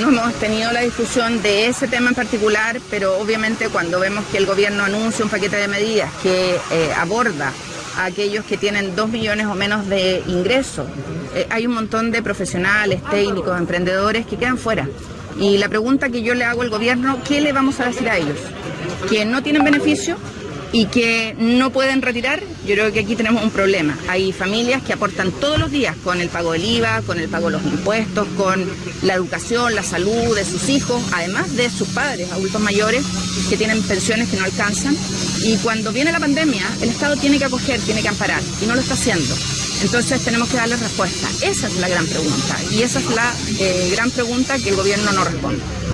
no hemos tenido la discusión de ese tema en particular, pero obviamente cuando vemos que el gobierno anuncia un paquete de medidas que eh, aborda a aquellos que tienen dos millones o menos de ingresos, eh, hay un montón de profesionales, técnicos, emprendedores que quedan fuera. Y la pregunta que yo le hago al gobierno, ¿qué le vamos a decir a ellos? ¿Que no tienen beneficio? Y que no pueden retirar, yo creo que aquí tenemos un problema. Hay familias que aportan todos los días con el pago del IVA, con el pago de los impuestos, con la educación, la salud de sus hijos, además de sus padres, adultos mayores, que tienen pensiones que no alcanzan. Y cuando viene la pandemia, el Estado tiene que acoger, tiene que amparar, y no lo está haciendo. Entonces tenemos que darle respuesta. Esa es la gran pregunta, y esa es la eh, gran pregunta que el gobierno no responde.